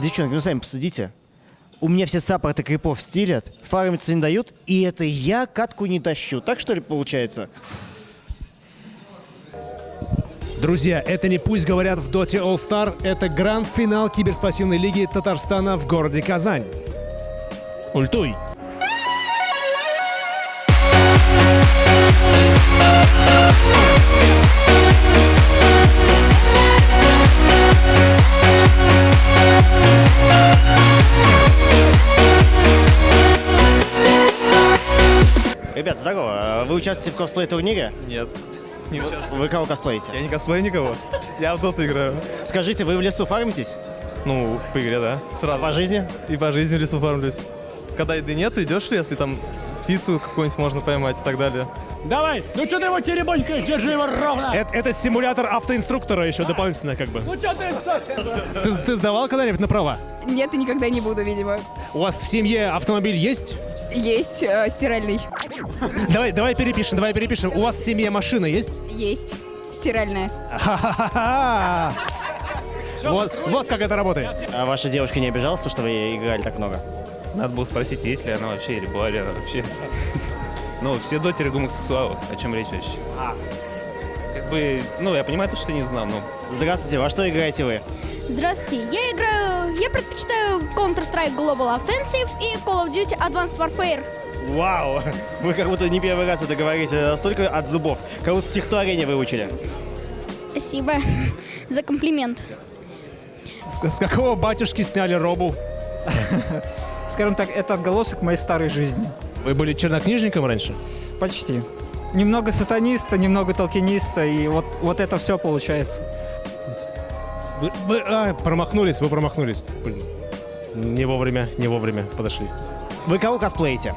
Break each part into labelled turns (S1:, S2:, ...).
S1: Девчонки, ну сами посудите. У меня все саппорты крипов стилят, фармиться не дают, и это я катку не тащу. Так что ли получается?
S2: Друзья, это не пусть говорят в Доте All Star, это гранд-финал киберспортивной лиги Татарстана в городе Казань. Ультуй!
S1: Участвуете в косплей-турнире?
S3: Нет, не участвую.
S1: Вы кого косплеите?
S3: Я не косплею никого. Я в доту играю.
S1: Скажите, вы в лесу фармитесь?
S3: Ну, по игре, да. Сразу.
S1: По жизни?
S3: И по жизни в лесу фармлюсь. Когда еды нет, идешь в лес, и там птицу какую-нибудь можно поймать и так далее.
S4: Давай, ну что ты его теребонькаешь, держи его ровно.
S2: Это, это симулятор автоинструктора еще дополнительно как бы.
S4: Ну что ты,
S2: Ты, ты сдавал когда-нибудь на права?
S5: Нет, и никогда не буду, видимо.
S2: У вас в семье автомобиль есть?
S5: Есть э, стиральный.
S2: Давай, давай перепишем, давай перепишем. У вас в семье машина есть?
S5: Есть стиральная.
S2: Ха-ха-ха! Вот, вот как это работает.
S1: А ваша девушка не обижалась, что вы играли так много?
S6: Надо было спросить, есть ли она вообще, или была ли она вообще. Ну, все дотеры гомосексуалы, о чем речь вообще. Бы, ну, я понимаю, то, что не знал, но
S1: Здравствуйте, во что играете вы?
S7: Здравствуйте, я играю, я предпочитаю Counter-Strike Global Offensive и Call of Duty Advanced Warfare.
S1: Вау! Вы как будто не первый раз это говорите, настолько от зубов. Как будто стихотворение выучили.
S7: Спасибо за комплимент.
S2: С, с какого батюшки сняли робу?
S8: Скажем так, это отголосок моей старой жизни.
S2: Вы были чернокнижником раньше?
S8: Почти. Немного сатаниста, немного толкиниста, и вот, вот это все получается.
S2: Вы, вы- а, промахнулись, вы промахнулись. Блин. Не вовремя, не вовремя подошли.
S1: Вы кого косплеите?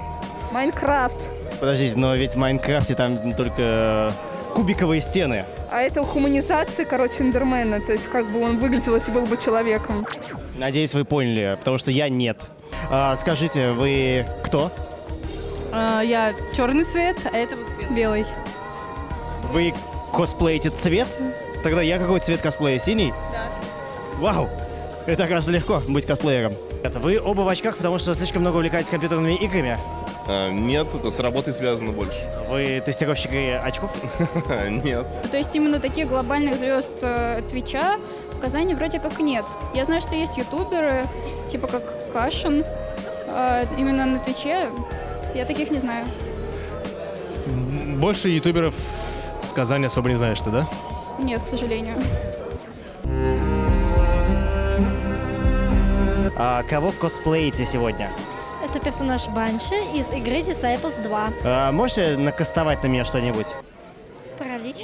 S5: Майнкрафт.
S1: Подождите, но ведь в Майнкрафте там только э, кубиковые стены.
S5: А это хуманизация, короче, Эндермена. То есть как бы он выглядел, если был бы человеком.
S1: Надеюсь, вы поняли, потому что я нет. А, скажите, вы кто?
S5: я черный цвет, а это вот белый.
S1: Вы косплеите цвет? Тогда я какой цвет косплея? Синий?
S5: Да.
S1: Вау! Это, оказывается, легко быть косплеером. Это вы оба в очках, потому что слишком много увлекаетесь компьютерными играми.
S9: А, Нет, это с работой связано больше.
S1: Вы тестировщик очков?
S9: Нет.
S7: То есть именно таких глобальных звезд э, Твича в Казани вроде как нет. Я знаю, что есть ютуберы, типа как Кашин, э, именно на Твиче. Я таких не знаю.
S2: Больше ютуберов с Казани особо не знаешь ты, да?
S7: Нет, к сожалению.
S1: А, кого косплеите сегодня?
S10: Это персонаж Банши из игры Disciples 2.
S1: А, можете накастовать на меня что-нибудь?
S10: Паралич.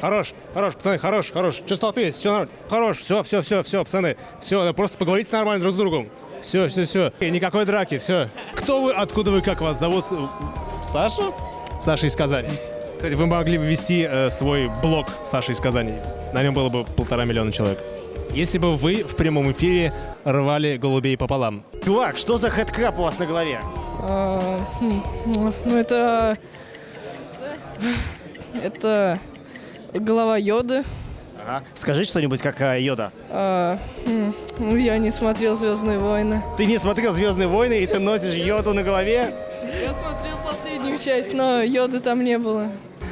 S2: Хорош, хорош, пацаны, хорош, хорош. Че столпились? Все нормально. Хорош, все, все, все, все, пацаны. Все, просто поговорите нормально друг с другом. Все, все, все. Никакой драки, все. Кто вы, откуда вы, как вас зовут? Саша? Саша из Казани. Кстати, вы могли бы вести э, свой блог Саша из Казани. На нем было бы полтора миллиона человек. Если бы вы в прямом эфире рвали голубей пополам.
S1: Чувак, что за хэдкраб у вас на голове?
S5: ну, это... Это голова Йоды.
S1: Ага. Скажи что-нибудь, как а, Йода.
S5: ну, я не смотрел «Звездные войны».
S1: Ты не смотрел «Звездные войны» и ты носишь Йоду на голове?
S5: Часть, но Йоды там не было.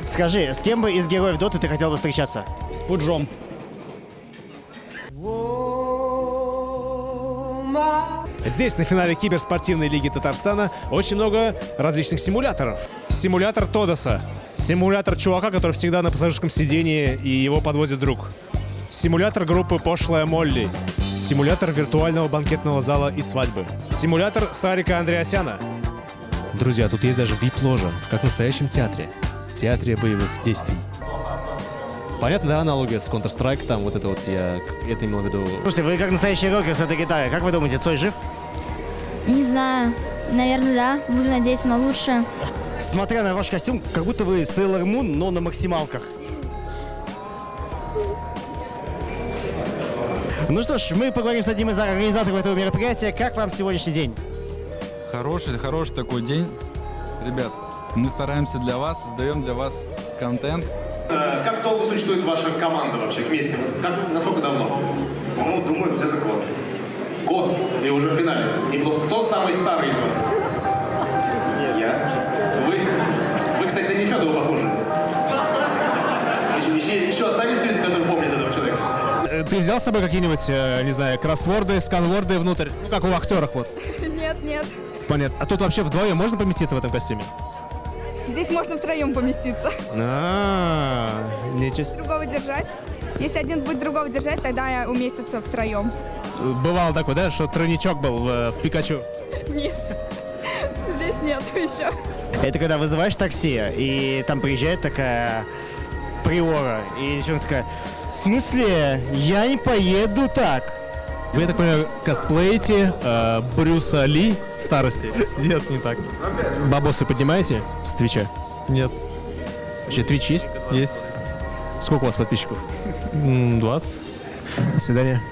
S1: Скажи, с кем бы из героев Доты ты хотел бы встречаться?
S4: С пуджом.
S2: Здесь, на финале киберспортивной лиги Татарстана, очень много различных симуляторов. Симулятор Тодоса. Симулятор чувака, который всегда на пассажирском сидении и его подводит друг. Симулятор группы «Пошлая Молли». Симулятор виртуального банкетного зала и свадьбы. Симулятор Сарика Андреасяна. Друзья, тут есть даже вип-ложа, как в настоящем театре. Театре боевых действий. Понятно, да, аналогия с Counter-Strike, там вот это вот я это имел в виду
S1: Слушайте, вы как настоящий рокер с этой гитарой. Как вы думаете, Цой жив?
S10: Не знаю. Наверное, да. Буду надеяться на лучшее.
S1: Смотря на ваш костюм, как будто вы Sailor Moon, но на максималках. Ну что ж, мы поговорим с одним из организаторов этого мероприятия. Как вам сегодняшний день?
S11: Хороший, хороший такой день. Ребят, мы стараемся для вас, создаем для вас контент.
S12: Э, Как долго существует ваша команда вообще вместе? Как, насколько давно? Ну, думаю, где-то год. Год? И уже в финале. Неплохо. Кто самый старый из вас? Я. Вы? Вы, кстати, на Нефедова похожи. Еще, еще, еще остались люди, которые помнят этого человека?
S2: Э, Ты взял с собой какие-нибудь, э, не знаю, кроссворды, сканворды внутрь? Ну, как у актеров вот.
S5: Нет, нет.
S2: Понятно. А тут вообще вдвоем можно поместиться в этом костюме?
S5: Здесь можно втроем поместиться.
S2: А, ничего себе.
S5: Другого держать. Если один будет другого держать, тогда уместится втроем.
S2: Бывало такое, да, что тройничок был в, в Пикачу?
S5: Нет. Здесь нет еще.
S1: Это когда вызываешь такси, и там приезжает такая приора, и девчонка такая, в смысле, я не поеду так.
S2: Вы, я так понимаю, косплеите э, Брюса Ли в старости?
S3: Нет, не так.
S2: Бабосы поднимаете с Твича?
S3: Нет.
S2: Вообще, Твич есть?
S3: Есть.
S2: Сколько у вас подписчиков?
S3: М, 20.
S2: До свидания.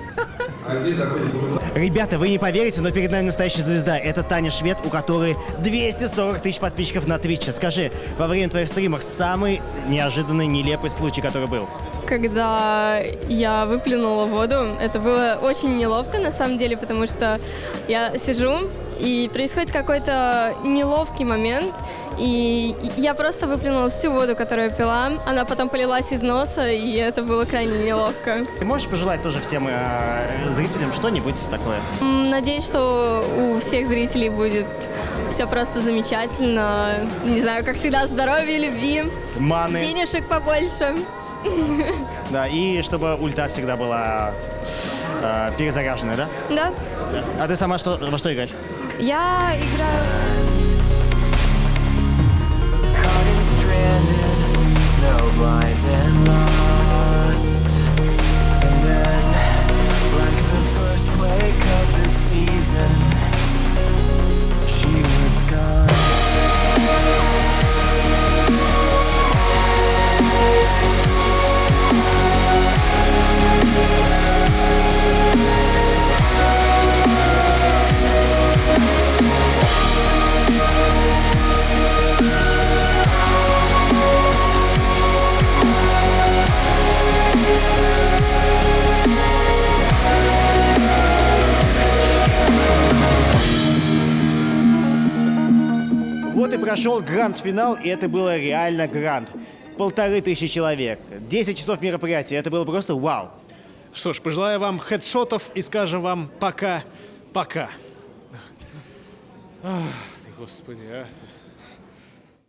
S1: Ребята, вы не поверите, но перед нами настоящая звезда. Это Таня Швед, у которой 240 тысяч подписчиков на Твиче. Скажи, во время твоих стримов самый неожиданный, нелепый случай, который был?
S13: Когда я выплюнула воду, это было очень неловко на самом деле, потому что я сижу, и происходит какой-то неловкий момент, и я просто выплюнула всю воду, которую я пила, она потом полилась из носа, и это было крайне неловко.
S1: Ты можешь пожелать тоже всем э, зрителям что-нибудь такое?
S13: Надеюсь, что у всех зрителей будет все просто замечательно. Не знаю, как всегда, здоровья, любви,
S1: Маны.
S13: денежек побольше.
S1: Да, и чтобы ульта всегда была э, перезаряженная, да?
S13: Да,
S1: А ты сама что, во что играешь?
S13: я играю...
S1: прошел гранд-финал, и это было реально гранд. Полторы тысячи человек, 10 часов мероприятия, это было просто вау.
S2: Что ж, пожелаю вам хедшотов и скажем вам пока-пока. Ах, ты, господи, а.